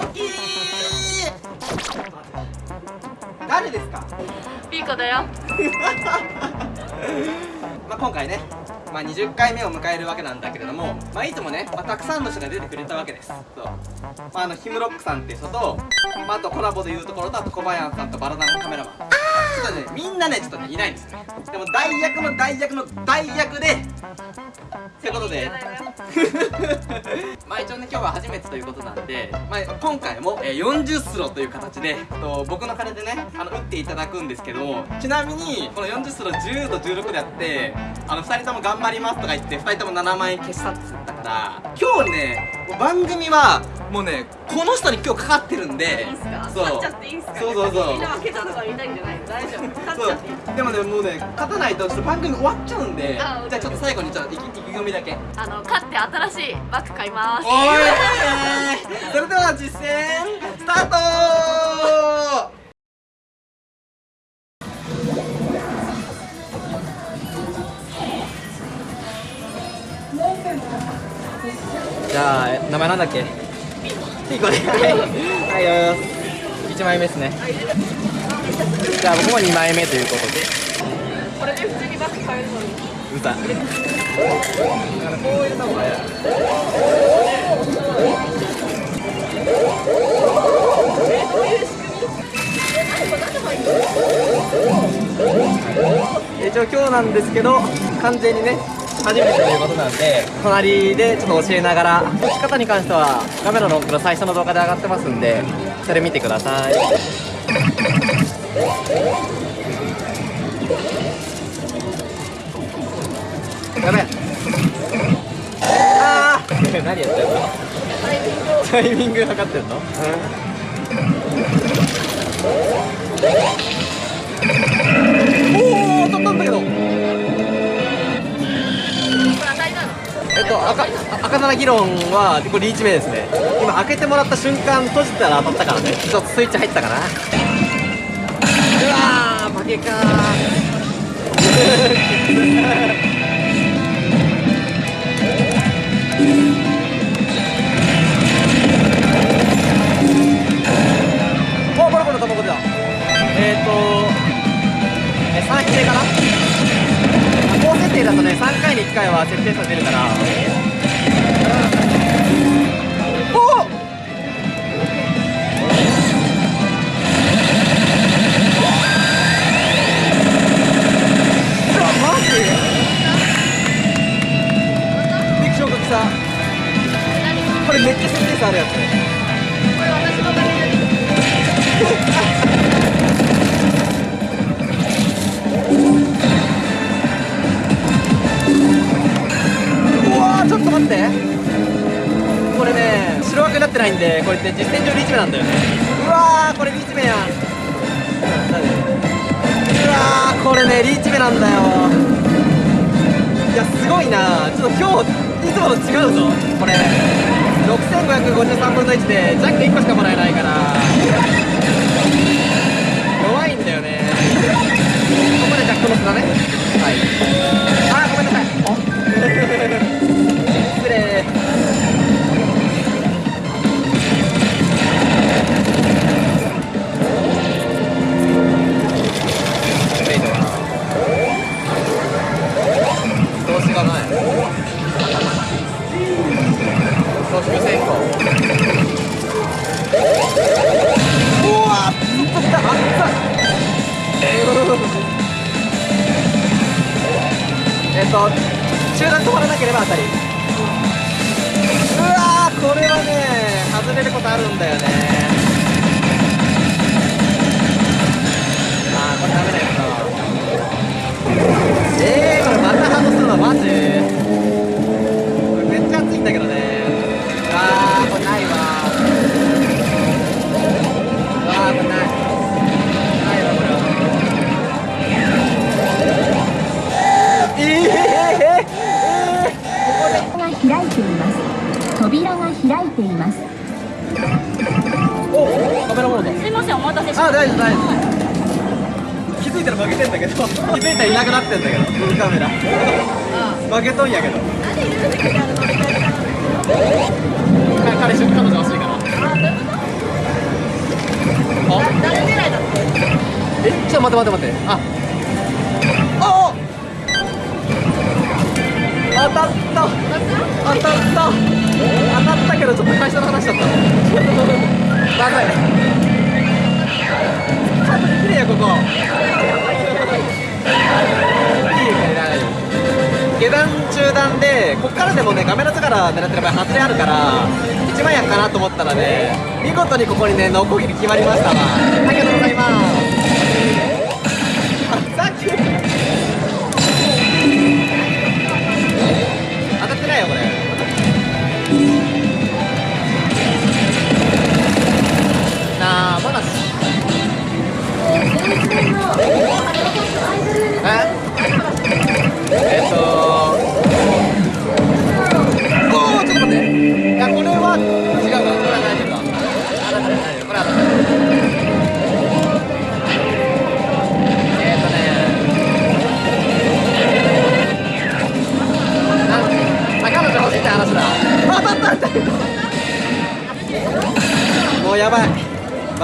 トキー。誰ですか？ピーコだよ。まあ今回ねまあ、20回目を迎えるわけなんだけれども、まあ、いつもね、まあ、たくさんの人が出てくれたわけです。そう、まあ、あのヒムロックさんっていう人と、まあ、あとコラボでいうところとあと小林さんとバラダンカメラマン。ちょっとねみんなねちょっとねいないんですよ。でも代役の代役の代役でということで まあ一応ね今日は初めてということなんで、まあ、今回も、えー、40スロという形でと僕の金でねあの打っていただくんですけどちなみにこの40スロ10と16でやってあの2人とも頑張りますとか言って2人とも7万円消したって言ったから今日ね番組はもうねこの人に今日かかってるんでいいっすか？そう。勝っちゃっていいっすかそうそう。そう。みんな負けたとか言いたいんじゃないの大丈夫勝っちゃっていいでもねもうね勝たないとちょっと番組終わっちゃうんでじゃあちょっと最後にちょっと意気込みだけ。あの勝って新しいバッグ買います。おい。それでは実践スタート。じゃあ名前なんだっけ？ピーコではい。よ1枚目ですね。じゃあ僕も2枚目ということで。これで普通にバッグ買えるのに。うざだからこう入れた方がいい。一応今日なんですけど完全にね初めてということなんで隣でちょっと教えながら解き方に関してはカメラのの最初の動画で上がってますんでそれ見てください。やべああ 何やってんの？タイミング測ってんの、おお赤赤七議論はこれリーチ目ですね。今開けてもらった瞬間閉じたら当たったからね。ちょっとスイッチ入ったかな。うわー負けかおボロボロ卵出たえっ、ー、とえ3匹目かな。高設定だとね3回に1回は設定差出るから。これめっちゃ設定差あるやつこれ私のためにないんでこれって実戦上リーチ目なんだよね。うわーこれリーチ目や。んうわーこれねリーチ目なんだよ。いやすごいな。ちょっと今日いつもと違うぞ。これ。6553分の1でジャック1個しかもらえないから。弱いんだよね。ここでジャックの砂ね。はい。当たり。うわこれはね外れることあるんだよね。あーこれダメなやつだわえー、これまた外すのマジ？です。扉が開いています。おおカメラモードすいませんお待たせしましたあ大丈夫大丈夫気づいたら負けてんだけど気づいたらいなくなってんだけどカメラ負けとんやけどなんでルールがあるの彼氏彼女欲しいからあ誰狙いだっえちょっと待って待って待ってあ当たった当たった当たったけどちょっと会社の話だったまずいちゃんと綺麗よここいいね大丈夫下段中段でこっからでもね画面のから狙ってる場合外れあるから一番やかなと思ったらね見事にここにねノコギリ決まりましたわありがとうございます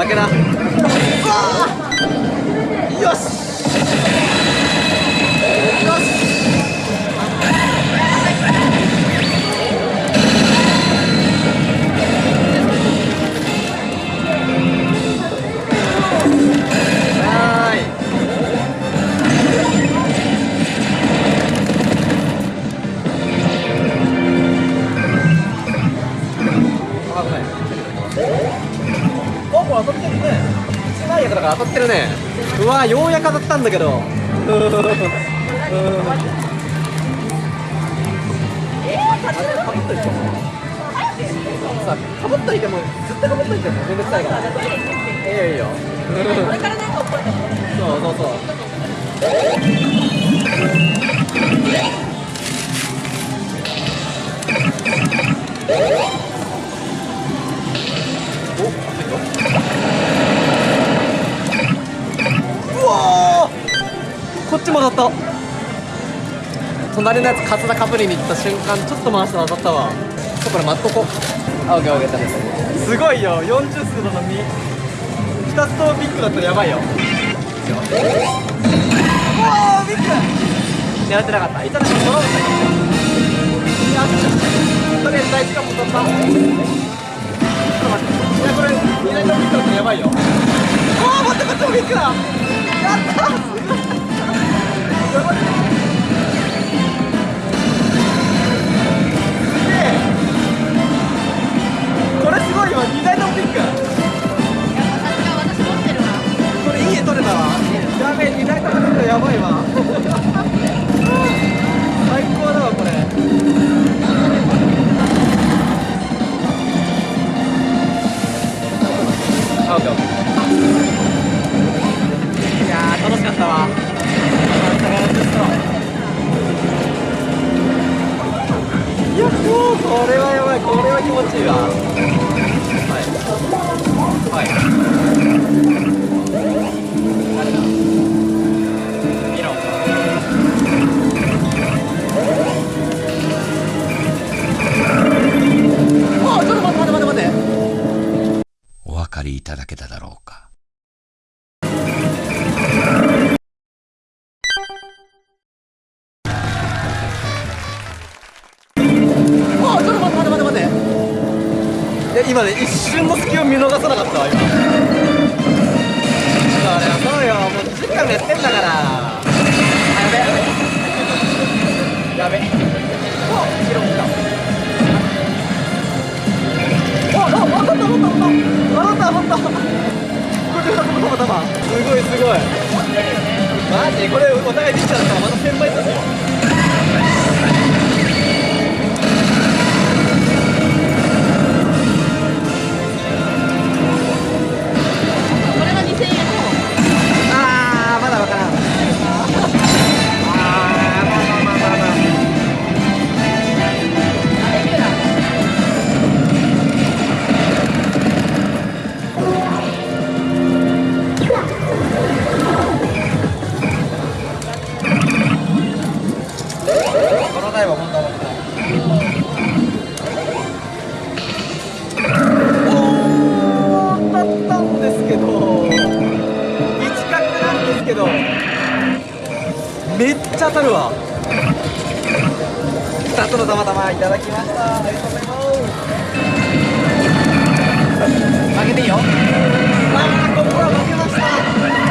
負けだ。よし。よし。おこれ当たってるね。一枚役だから当たってるね。うわようやく当たったんだけど。うーかぶっといてさかぶっといても絶対かぶっといてもめん。どくさいからいいよいいよこれからねここそうそうそうこっちも当たった。隣のやつカツラかぶりに行った瞬間ちょっと回したら当たったわ。ちょっとこれ待っとこあオッケーオッケー。ダメですごいよ。40数度の2 2つともビッグだったらやばいよ。おおビッグ狙ってなかった。いただきドローンだやったとりあえず第一関門取った。ちょっと待って。いやこれ二台ともビッグだったらやばいよ。おお待ってこっちもビッグだ。やった持ちいいわ。今ね一瞬の隙を見逃さなかったわ今。そりゃそうよもう10回もやってんだから。あやべ。やべ。おヒロ来た。おっおっ当たった当たった。当たった当たった。これでたまたますごいすごい。マジ？これお互いできたらまた1000倍ですちゃ当たるわ。2つのたまたまいただきました。ありがとうございます。負けていいよ。あーここは負けました。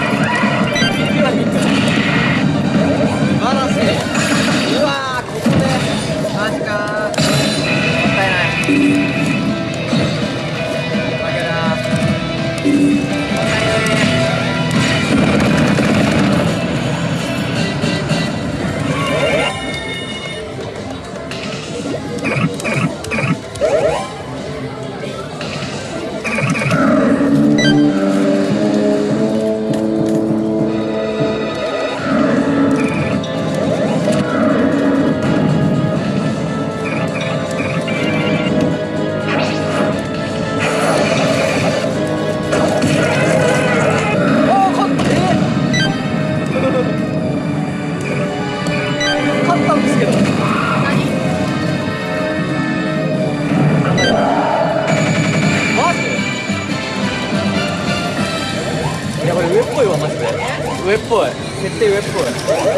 設定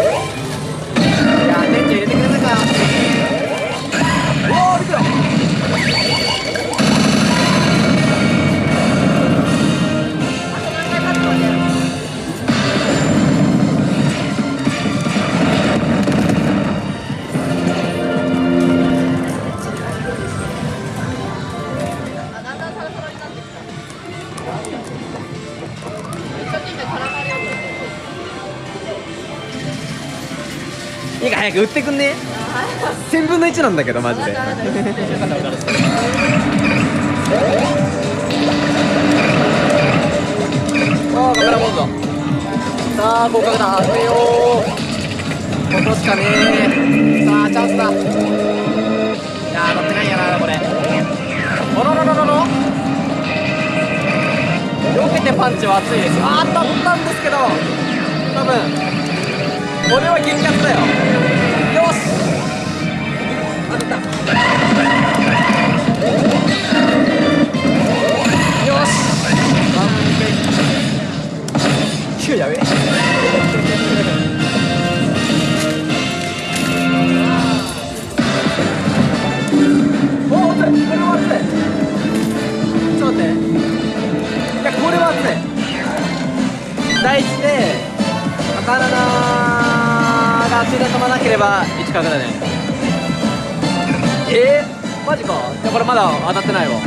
早く売ってくんね。1000分の1なんだけどマジで。ああカメラモードさあ合格だ。当てようここしかねえ。さあチャンスだ。いや乗ってないやなこれ。おろろろろろ。避けてパンチは熱いです。よあー当たったんですけど。多分。これは激アツだよ。よし。当てた。よし。完璧やべえおが熱いで飛ばなければ1角だねえー、マジか。いやこれまだ当たってないわ。はい。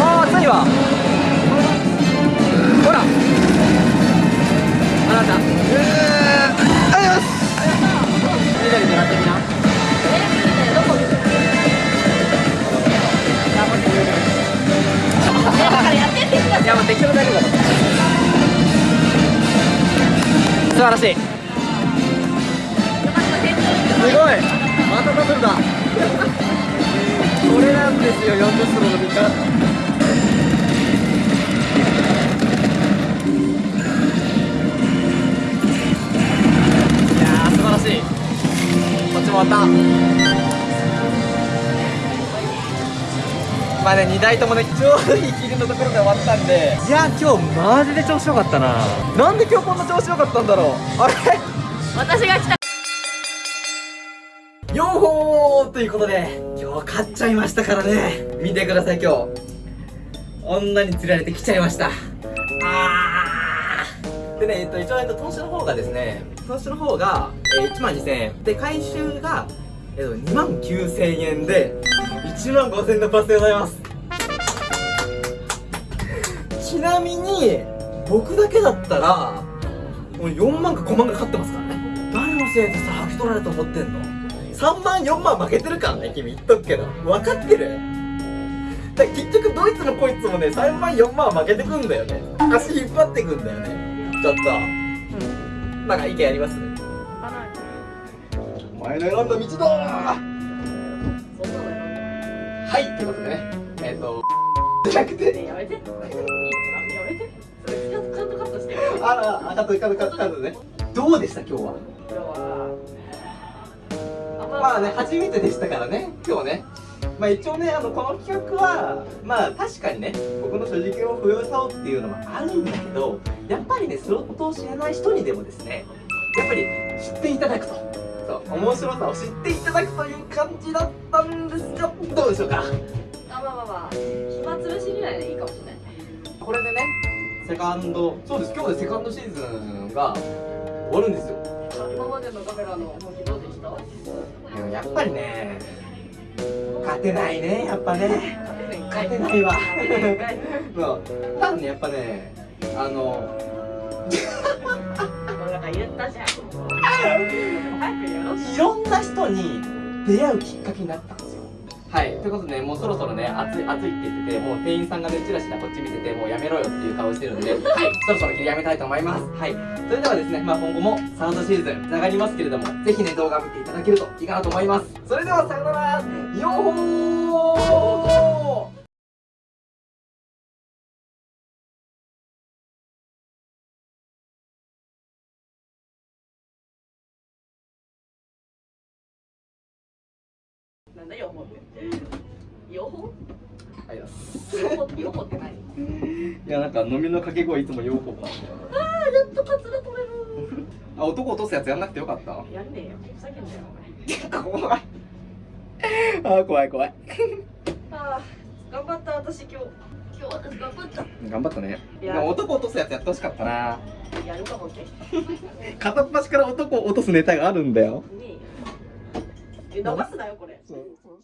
ああ熱いわ。こっちも終わった。まあね2台ともねちょうどいい切りのところで終わったんで。いや今日マジで調子よかったな。なんで今日こんな調子よかったんだろう。あれ？私が来た。よーほーということで今日買っちゃいましたからね。見てください今日。女に釣られてきちゃいましたでね、えっと、一応、えっと、投資の方がですね投資の方が、えー、1万2000円。で回収が、えっと、2万9000円で1万5000円のパスでございます。ちなみに僕だけだったらもう4万か5万かかってますからね。誰のせいでさ履き取られたと思ってんの？3万4万負けてるからね君言っとくけど。分かってる。だ結局どいつもこいつもね3万4万負けてくんだよね。足引っ張ってくんだよね。ちょっと。なんか意見あります？お前の選んだ道だ。はいってことでね。えっ、とじゃなくて。やめて。やめて。それちゃんとカットカットして。よあら、あ、カット、カット、カット、ね。どうでした、今日は。今日は。まあね、初めてでしたからね、今日ね。まあ一応ねあのこの企画はまあ確かにね僕の所持金を増やそうっていうのもあるんだけどやっぱりねスロットを知らない人にでもですねやっぱり知っていただくとそう面白さを知っていただくという感じだったんですがどうでしょうか？あまあまあまあ暇つぶしにはいいかもしれない。これでねセカンドそうです今日でセカンドシーズンが終わるんですよ。今までのカメラの動きどうでした？でもやっぱりね勝てないねやっぱね。勝てない勝てない。わ多分ねやっぱねあの いろんな人に出会うきっかけになったはい。ということでねもうそろそろね暑い暑いって言っててもう店員さんがねチラチラこっち見ててもうやめろよっていう顔してるんではい。そろそろ切りやめたいと思います。はい。それではですねまあ今後もサードシーズンつながりますけれどもぜひね動画見ていただけるといいかなと思います。それではさよなら。よーなんだよほってよほ？はい。よほってよほって何？いやなんか飲みの掛け声いつもよーほーなんだよあーやっとカツラ取れる。あ男落とすやつやんなくてよかった？やんねえよ。ふざけんなよお前。怖い。あー怖い怖い。あー頑張った私今日。今日私頑張った。頑張ったね。いや。でも男落とすやつやってほしかったな。やるかもって。片っ端から男を落とすネタがあるんだよ。ね逃すなよこれ。そう。そう。